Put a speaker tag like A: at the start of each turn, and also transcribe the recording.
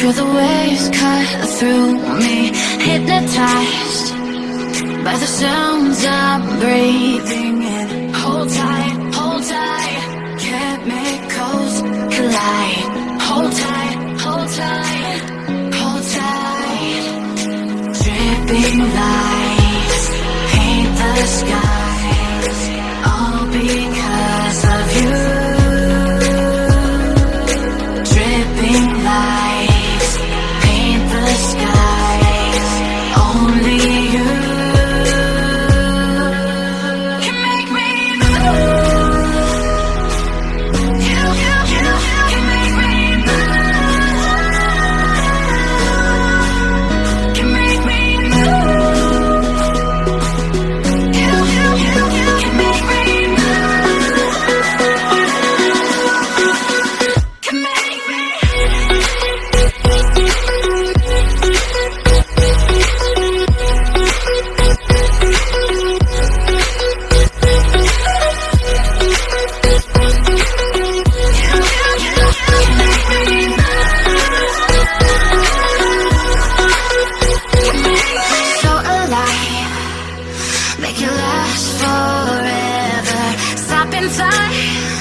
A: through the waves cut through me Hypnotized by the sounds I'm breathing in. Hold tight, hold tight Chemicals collide. Hold tight, hold tight, hold tight Dripping lights paint the skies Stop